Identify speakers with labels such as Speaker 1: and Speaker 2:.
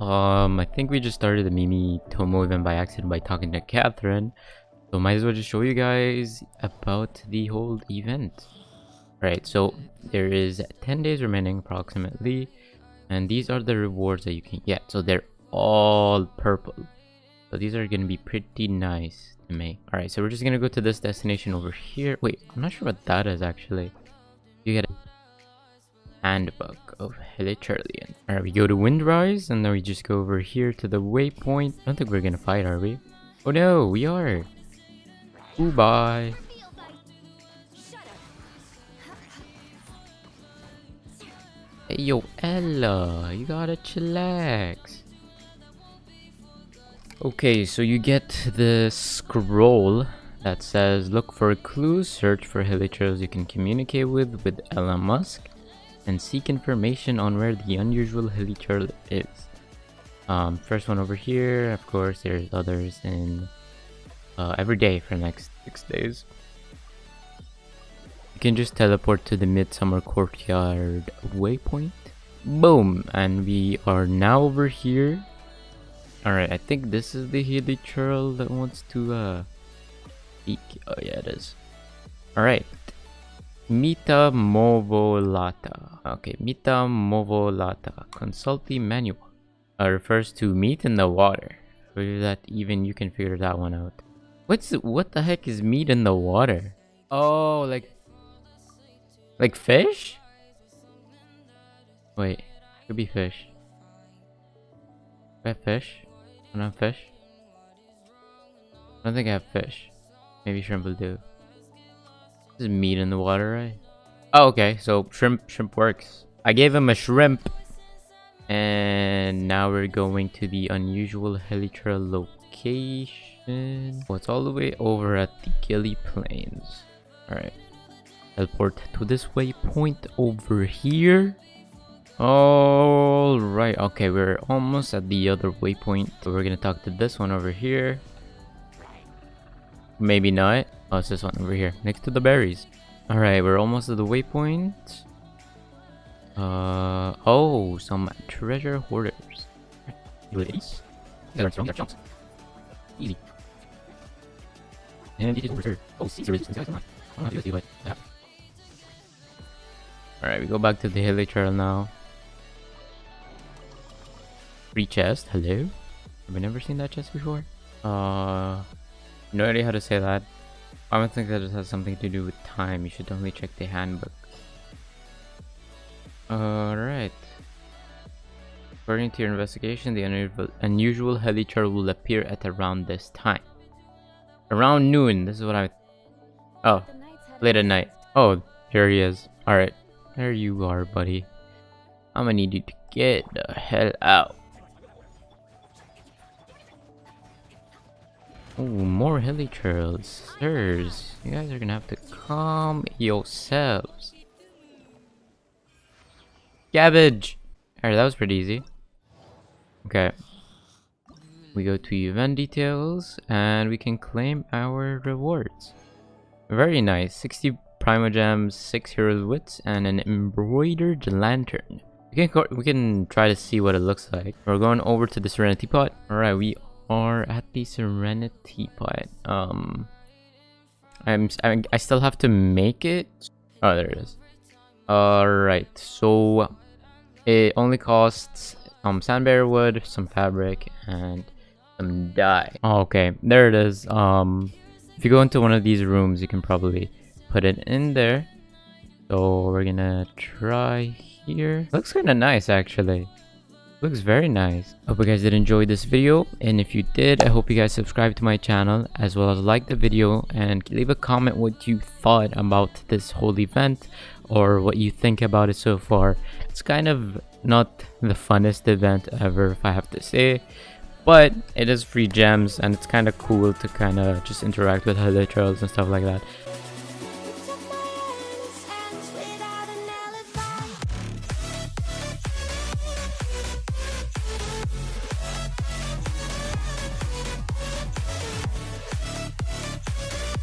Speaker 1: Um, I think we just started the Mimi Tomo event by accident by talking to Catherine. So might as well just show you guys about the whole event. Right, so there is 10 days remaining approximately. And these are the rewards that you can get. So they're all purple. So these are going to be pretty nice to make. Alright, so we're just going to go to this destination over here. Wait, I'm not sure what that is actually. You get handbook of Hilichurlian. Alright, we go to Windrise and then we just go over here to the waypoint. I don't think we're to fight, are we? Oh no, we are. Ooh, bye. Hey, yo, Ella, you gotta chillax. Okay, so you get the scroll that says look for clues, search for hilichurls you can communicate with with Ella Musk, and seek information on where the unusual hilichurl is. Um, first one over here, of course, there's others in uh, every day for the next six days. You can just teleport to the Midsummer Courtyard waypoint. Boom! And we are now over here. Alright, I think this is the hilichurl that wants to uh. Oh yeah, it is. Alright. Mita Movolata. Okay, Mita Movolata. Consult the manual. Uh, refers to meat in the water. So that even you can figure that one out. What's what the heck is meat in the water? Oh, like like fish? Wait, could be fish. I have fish? I don't have fish. I don't think I have fish. Maybe shrimp will do. This is meat in the water, right? Oh, okay. So shrimp, shrimp works. I gave him a shrimp. And now we're going to the unusual hilichurl location. Oh, it's all the way over at the Guili Plains. Alright. Teleport to this waypoint over here. Alright, okay, we're almost at the other waypoint. So we're gonna talk to this one over here. Maybe not. Oh, it's this one over here, next to the berries. Alright, we're almost at the waypoint. Uh oh, some treasure hoarders. Easy. And it is reserved. Oh, inside. I don't know but yeah. Alright, we go back to the hilichurl now. Free chest, hello? Have I never seen that chest before? Uh, no idea how to say that. I don't think that it has something to do with time. You should only check the handbook. Alright. According to your investigation, the unusual, unusual hilichurl will appear at around this time. Around noon, this is what I... Oh, late at night. Oh, here he is. Alright, there you are, buddy. I'm gonna need you to get the hell out. Oh, more hilichurls. Sirs, you guys are gonna have to calm yourselves. Cabbage! Alright, that was pretty easy. Okay. We go to event details and we can claim our rewards. Very nice. 60 Primogems, 6 Heroes Wits, and an embroidered lantern. We can, we can try to see what it looks like. We're going over to the Serenity Pot. Alright, we are at the Serenity Pot. Um, I'm, I, I still have to make it. Oh, there it is. Alright, so it only costs um sandbear wood, some fabric, and some dye. Oh, okay, there it is. Um, if you go into one of these rooms, you can probably put it in there. So we're gonna try here. Looks kind of nice, actually. Looks very nice. Hope you guys did enjoy this video. And if you did, I hope you guys subscribe to my channel as well as like the video and leave a comment what you thought about this whole event or what you think about it so far. It's kind of not the funnest event ever if I have to say. But it is free gems and it's kind of cool to kind of just interact with hilichurls and stuff like that.